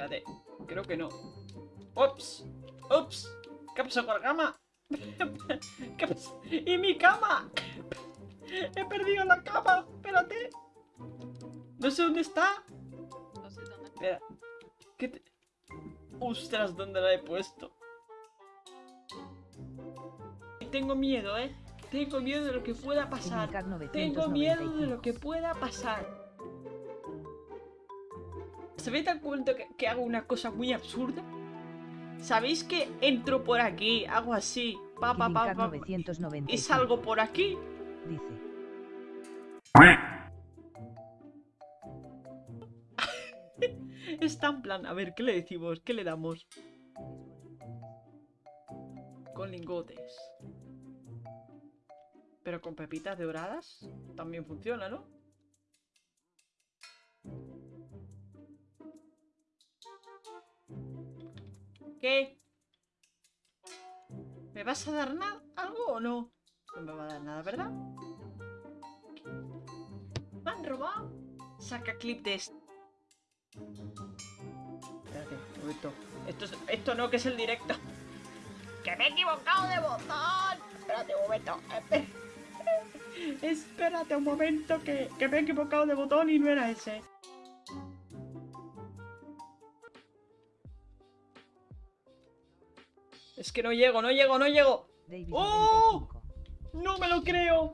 Espérate, creo que no. Ups, ups. ¿Qué pasó con la cama? ¿Qué pasó? ¡Y mi cama! He perdido la cama, espérate. No sé dónde está. No sé dónde. Espera. ¿Qué te... Ostras, ¿dónde la he puesto? Tengo miedo, ¿eh? Tengo miedo de lo que pueda pasar. Tengo miedo de 995. lo que pueda pasar. ¿Sabéis tan cuenta que, que hago una cosa muy absurda? ¿Sabéis que entro por aquí, hago así, pa pa pa pa, 995. y salgo por aquí? Dice. Está en plan, a ver, ¿qué le decimos? ¿Qué le damos? Con lingotes. Pero con pepitas doradas también funciona, ¿no? ¿Qué? ¿Me vas a dar nada? ¿Algo o no? No me va a dar nada, ¿verdad? ¿Me han robado? Saca clip de esto. Espérate, un momento. Esto, es- esto no, que es el directo. ¡Que me he equivocado de botón! Espérate un momento. Espérate un momento, que, que me he equivocado de botón y no era ese. Es que no llego, no llego, no llego. Davis ¡Oh! 95. No me lo creo.